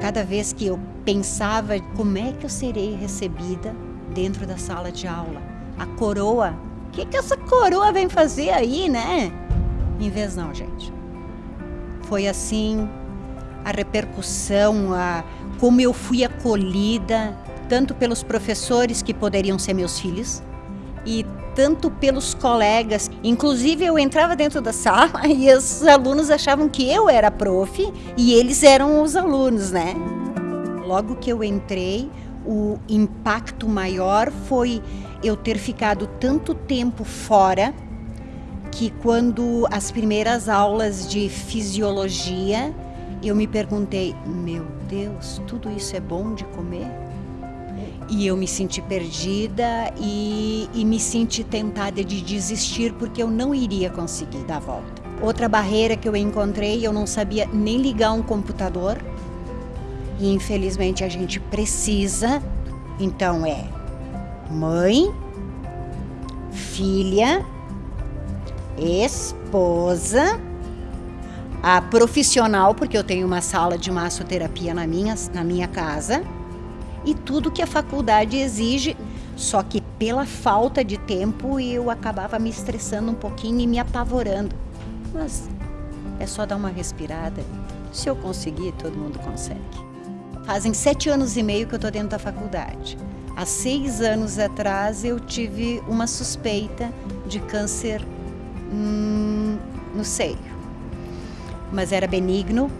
cada vez que eu pensava como é que eu serei recebida dentro da sala de aula. A coroa, o que, que essa coroa vem fazer aí, né? Em vez não, gente. Foi assim a repercussão, a como eu fui acolhida, tanto pelos professores que poderiam ser meus filhos, e tanto pelos colegas. Inclusive, eu entrava dentro da sala e os alunos achavam que eu era prof e eles eram os alunos, né? Logo que eu entrei, o impacto maior foi eu ter ficado tanto tempo fora que quando as primeiras aulas de fisiologia, eu me perguntei, meu Deus, tudo isso é bom de comer? E eu me senti perdida e, e me senti tentada de desistir porque eu não iria conseguir dar a volta. Outra barreira que eu encontrei, eu não sabia nem ligar um computador. E infelizmente a gente precisa, então é mãe, filha, esposa, a profissional, porque eu tenho uma sala de massoterapia na minha, na minha casa, e tudo que a faculdade exige, só que pela falta de tempo eu acabava me estressando um pouquinho e me apavorando. Mas é só dar uma respirada. Se eu conseguir, todo mundo consegue. Fazem sete anos e meio que eu estou dentro da faculdade. Há seis anos atrás eu tive uma suspeita de câncer hum, no seio, mas era benigno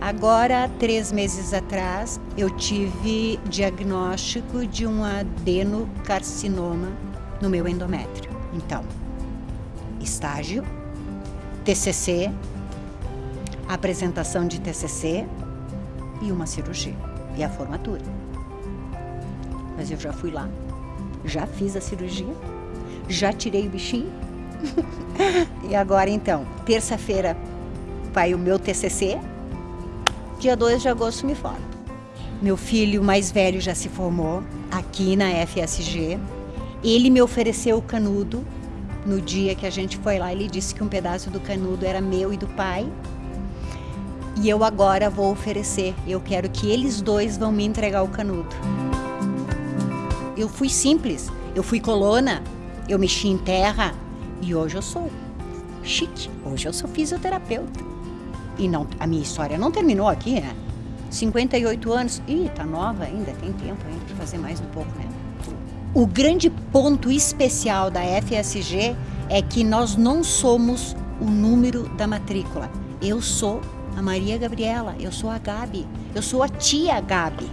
Agora, três meses atrás, eu tive diagnóstico de um adenocarcinoma no meu endométrio. Então, estágio, TCC, apresentação de TCC e uma cirurgia e a formatura. Mas eu já fui lá, já fiz a cirurgia, já tirei o bichinho. e agora então, terça-feira vai o meu TCC, dia 2 de agosto me formo. Meu filho mais velho já se formou aqui na FSG. Ele me ofereceu o canudo no dia que a gente foi lá. Ele disse que um pedaço do canudo era meu e do pai. E eu agora vou oferecer. Eu quero que eles dois vão me entregar o canudo. Eu fui simples, eu fui colona, eu mexi em terra e hoje eu sou chique. Hoje eu sou fisioterapeuta. E não, a minha história não terminou aqui, né? 58 anos, ih, tá nova ainda, tem tempo ainda para fazer mais um pouco, né? O grande ponto especial da FSG é que nós não somos o número da matrícula. Eu sou a Maria Gabriela, eu sou a Gabi, eu sou a tia Gabi.